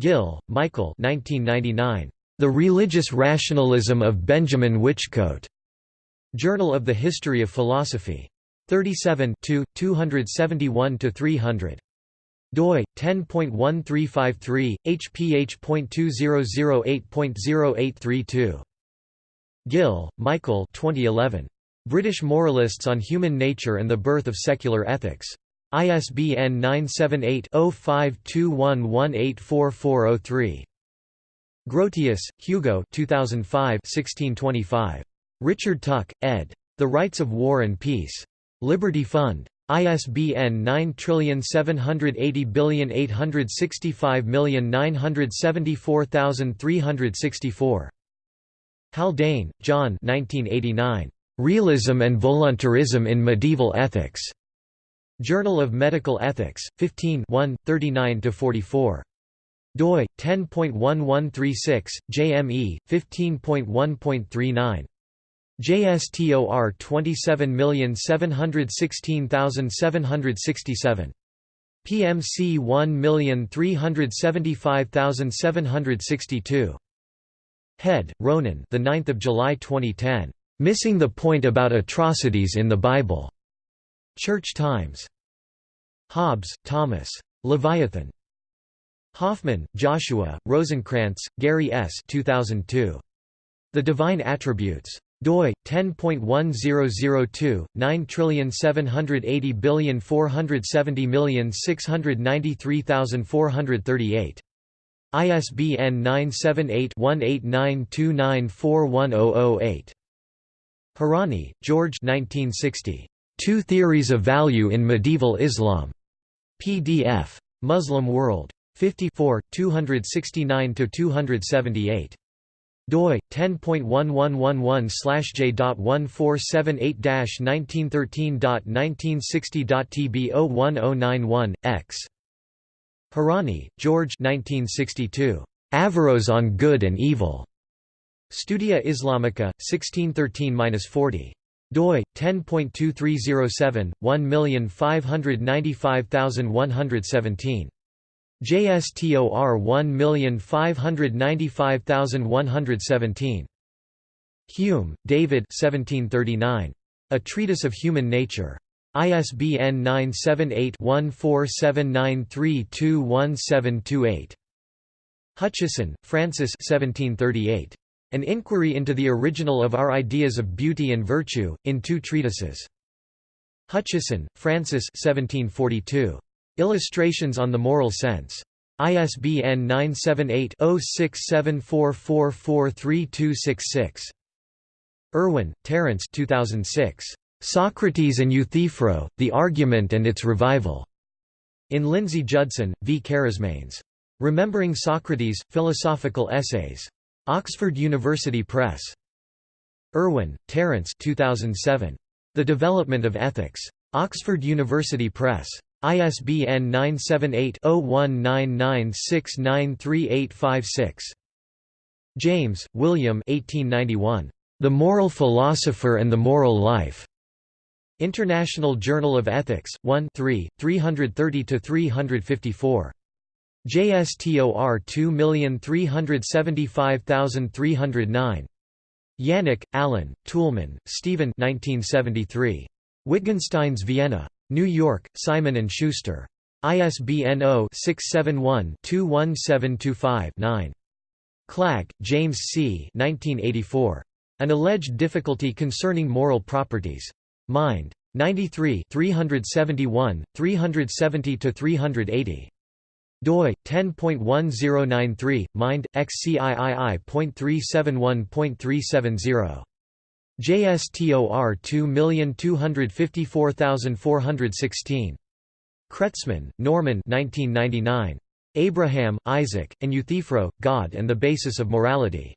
Gill, Michael The Religious Rationalism of Benjamin Whichcote. Journal of the History of Philosophy. 37 271–300 doi 10.1353 hph.2008.0832 Gill, Michael 2011 British Moralists on Human Nature and the Birth of Secular Ethics ISBN 978-0521184403. Grotius, Hugo 2005 1625. Richard Tuck, ed. The Rights of War and Peace. Liberty Fund. ISBN 9780865974364. Haldane, John 1989. Realism and Voluntarism in Medieval Ethics. Journal of Medical Ethics, 15 39–44. doi, 10.1136, JME, 15.1.39. JSTOR 27716767. PMC 1375762. Head, Ronan. The 9th of July 2010. Missing the point about atrocities in the Bible. Church Times. Hobbes, Thomas. Leviathan. Hoffman, Joshua, Rosenkrantz, Gary S. 2002. The Divine Attributes. Doi 10.1002 9780470693438. ISBN 978 1892941008. Hourani, George 1960. Two Theories of Value in Medieval Islam. PDF. Muslim World. 54, 269–278. Doi 10.1111/j.1478-1913.1960.tb01091 x. Hourani, George 1962. Averroes on Good and Evil. Studia Islamica, 1613–40 doi 10.2307 1595117 JSTOR 1595117 Hume, David 1739 A Treatise of Human Nature ISBN 978-1479321728. Hutcheson, Francis 1738. An Inquiry into the Original of Our Ideas of Beauty and Virtue, in two treatises. Hutcheson, Francis 1742. Illustrations on the Moral Sense. ISBN 978-0674443266. Irwin, Terence 2006. Socrates and Euthyphro, The Argument and Its Revival. In Lindsay Judson, V. Karasmanis. Remembering Socrates, Philosophical Essays. Oxford University Press. Irwin, Terence 2007. The Development of Ethics. Oxford University Press. ISBN 978-0199693856. James, William 1891. The Moral Philosopher and the Moral Life. International Journal of Ethics, 1 330–354. JSTOR 2375309. Janik, Alan, Toulmin, Stephen 1973. Wittgenstein's Vienna. New York, Simon & Schuster. ISBN 0-671-21725-9. Klagge, James C. 1984. An Alleged Difficulty Concerning Moral Properties. Mind. 93 371, 370–380 doi 10.1093 mind xciii.371.370 JSTOR 2254416. Kretzmann, Norman 1999. Abraham, Isaac, and Euthyphro, God and the Basis of Morality.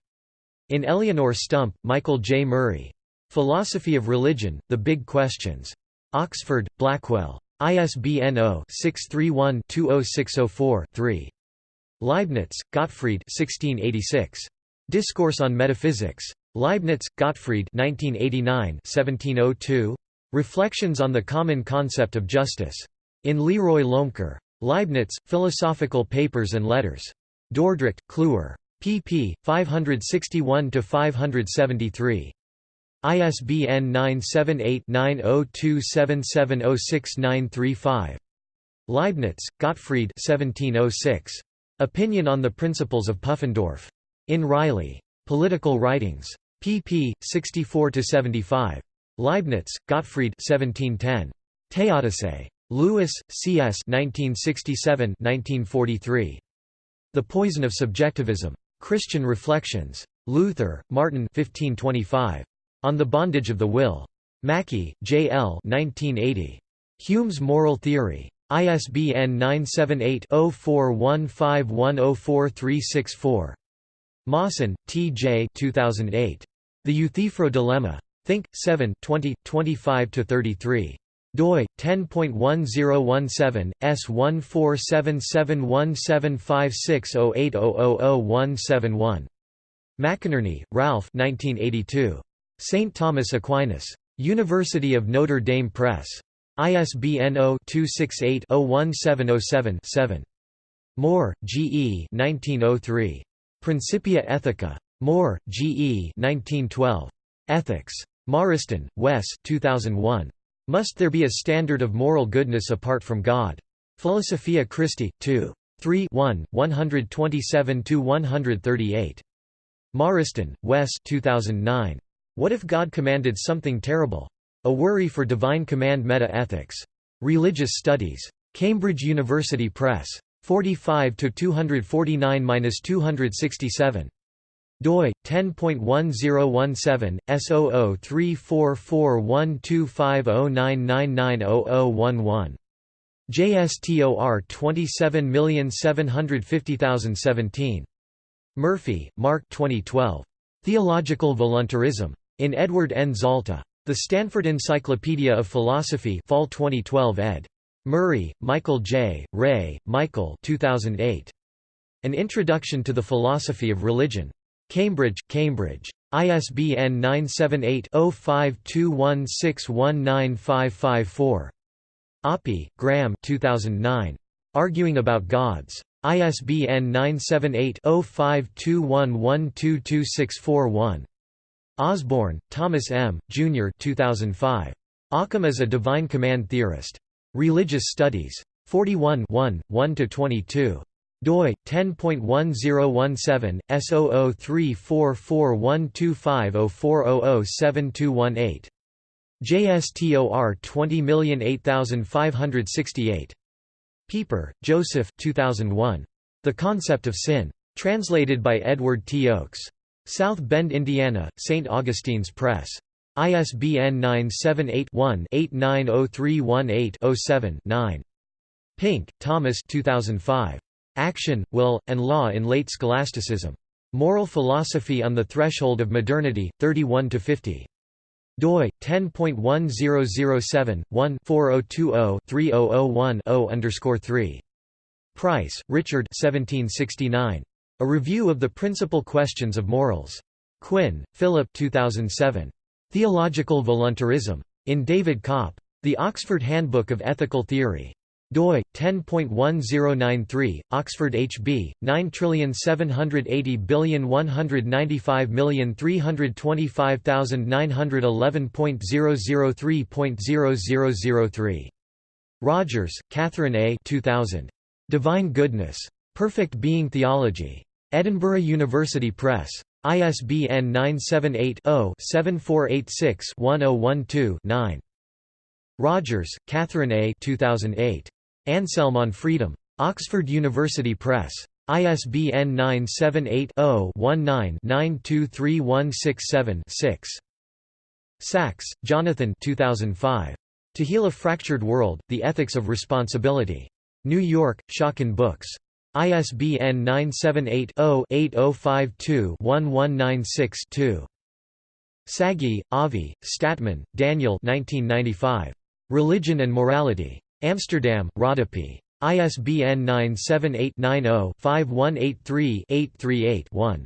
In Eleonore Stump, Michael J. Murray. Philosophy of Religion, The Big Questions. Oxford, Blackwell. ISBN 0-631-20604-3. Leibniz, Gottfried 1686. Discourse on Metaphysics. Leibniz, Gottfried 1989 1702. Reflections on the Common Concept of Justice. In Leroy Loemker. Leibniz, Philosophical Papers and Letters. Dordrecht, Kluwer. pp. 561–573. ISBN 978-9027706935. Leibniz, Gottfried 1706. Opinion on the Principles of Pufendorf. In Riley. Political Writings. Pp. 64–75. Leibniz, Gottfried 1710. Theodicy. Lewis, C.S. 1967 1943. The Poison of Subjectivism. Christian Reflections. Luther, Martin 1525. On the Bondage of the Will. Mackie, J. L. 1980. Hume's Moral Theory. ISBN 978-0415104364. Mawson, T. J. 2008. The Euthyphro Dilemma. Think, 7 20, 25–33 doi 10.1017 S14771756080000171 McInerney, Ralph 1982 St Thomas Aquinas University of Notre Dame Press ISBN 0-268-01707-7 Moore, G. E. 1903. Principia Ethica. Moore, G. E. 1912. Ethics. Morriston, Wes 2001. Must There Be a Standard of Moral Goodness Apart from God? Philosophia Christi, 2. 3 1, 127–138. Morriston, Wes 2009. What if God commanded something terrible? A Worry for Divine Command Meta-Ethics. Religious Studies. Cambridge University Press. 45 249-267 doi 10.1017 S0034412509990011 JSTOR 27750017 Murphy, Mark 2012. Theological Voluntarism. In Edward N. Zalta. The Stanford Encyclopedia of Philosophy Fall 2012 ed. Murray, Michael J., Rea, Michael 2008. An Introduction to the Philosophy of Religion. Cambridge, Cambridge. ISBN 978-0521619554. Oppy, Graham 2009. Arguing About Gods. ISBN 978-0521122641. Osborne, Thomas M., Jr. 2005. Occam as a Divine Command Theorist. Religious Studies. 41 1–22 doi 10.1017 S0034412504007218 JSTOR 20008568 Pieper, Josef 2001. The Concept of Sin. Translated by Edward T. Oakes. South Bend, Indiana, St. Augustine's Press. ISBN 978 one 890318 7 9 Pink, Thomas 2005. Action, Will, and Law in Late Scholasticism. Moral Philosophy on the Threshold of Modernity, 31–50. doi 10.1007-1-4020-3001-0 Price, Richard 1769. A Review of the Principal Questions of Morals. Quinn, Philip 2007. Theological Voluntarism. In David Copp. The Oxford Handbook of Ethical Theory doi 10.1093 Oxford HB 9780195325911.003.0003 Rogers, Katherin A. 2000. Divine Goodness. Perfect Being Theology. Edinburgh University Press. ISBN 978 0 7486 1012 9. Rogers, Katherin A. 2008. Anselm on Freedom. Oxford University Press. ISBN 978 0 19 923167 6. Sacks, Jonathan 2005. To Heal a Fractured World, The Ethics of Responsibility. New York, Schocken Books. ISBN 978-0-8052-1196-2. Sagi, Avi, Statman, Daniel 1995. Religion and Morality. Amsterdam, Rodopi. ISBN 978-90-5183-838-1.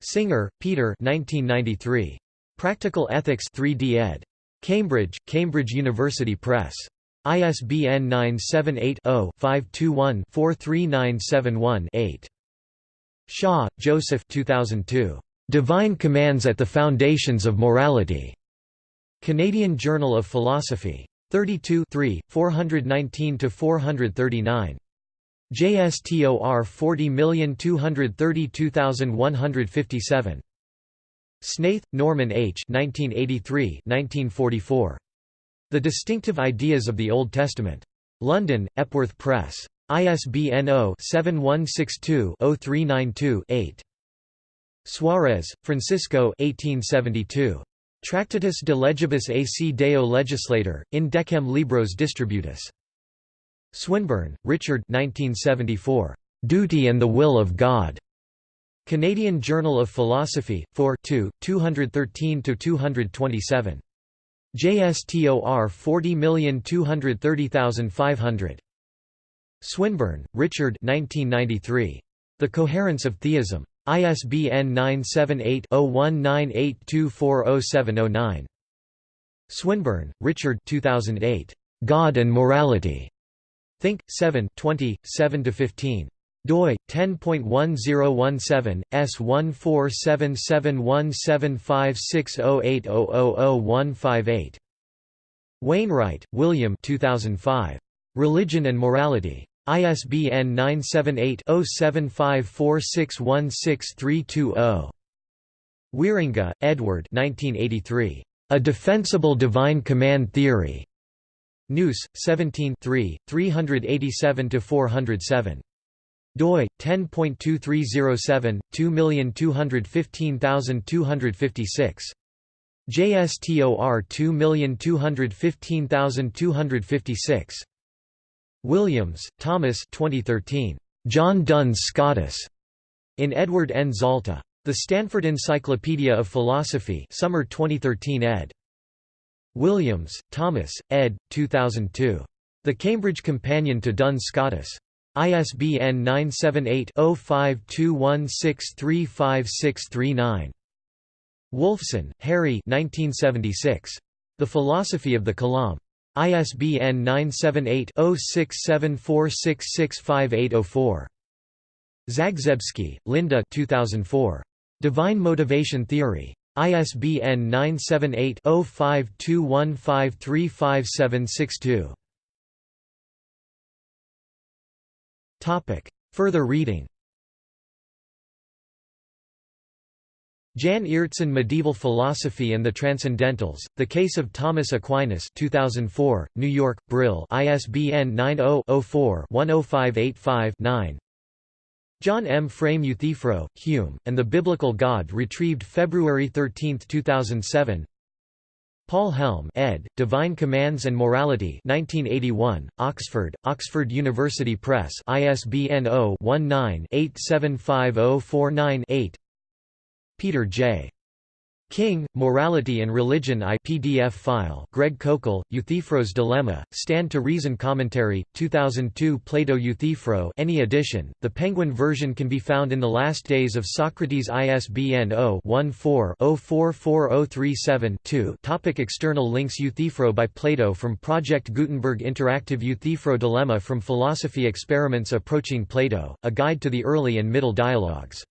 Singer, Peter 1993. Practical Ethics 3D ed. Cambridge, Cambridge University Press. ISBN 978-0-521-43971-8. Shaw, Joseph 2002. Divine Commands at the Foundations of Morality. Canadian Journal of Philosophy. 32 419 to 439. JSTOR 40232157. Snaith, Norman H. 1983 1944. The Distinctive Ideas of the Old Testament. London, Epworth Press. ISBN 0-7162-0392-8. Suarez, Francisco 1872. Tractatus de legibus ac deo legislator, in decem libros distributus. Swinburne, Richard 1974. Duty and the Will of God. Canadian Journal of Philosophy, 4 213–227. JSTOR 40230500. Swinburne, Richard 1993. The Coherence of Theism. ISBN 978-0198240709. Swinburne, Richard 2008. God and Morality. Think, 7 20, 7–15 doi 10.1017 S14771756080000158 Wainwright, William 2005 Religion and Morality ISBN 978-0754616320 Wierenga, Edward 1983 A Defensible Divine Command Theory. Noûs 17 387–407 doi 10.2307 2215256 JSTOR 2215256 Williams, Thomas 2013 John Duns Scotus in Edward N Zalta The Stanford Encyclopedia of Philosophy Summer 2013 ed Williams, Thomas, ed. 2002 The Cambridge Companion to Duns Scotus ISBN 978-0521635639. Wolfson, Harry 1976. The Philosophy of the Kalam. ISBN 978-0674665804. Zagzebski, Linda 2004. Divine Motivation Theory. ISBN 978 0521535762. Topic. Further reading Jan Aertsen Medieval Philosophy and the Transcendentals, The Case of Thomas Aquinas 2004, New York, Brill ISBN 90-04-10585-9 John M. Frame Euthyphro, Hume, and the Biblical God retrieved February 13, 2007 Paul Helm ed., Divine Commands and Morality 1981, Oxford, Oxford University Press ISBN 0-19-875049-8 Peter J. King, Morality and Religion I PDF file. Greg Koukl, Euthyphro's Dilemma, Stand to Reason Commentary, 2002 Plato Euthyphro any edition, the Penguin version can be found in the last days of Socrates ISBN 0-14-044037-2 Topic External links Euthyphro by Plato from Project Gutenberg Interactive Euthyphro Dilemma from Philosophy Experiments Approaching Plato, A Guide to the Early and Middle Dialogues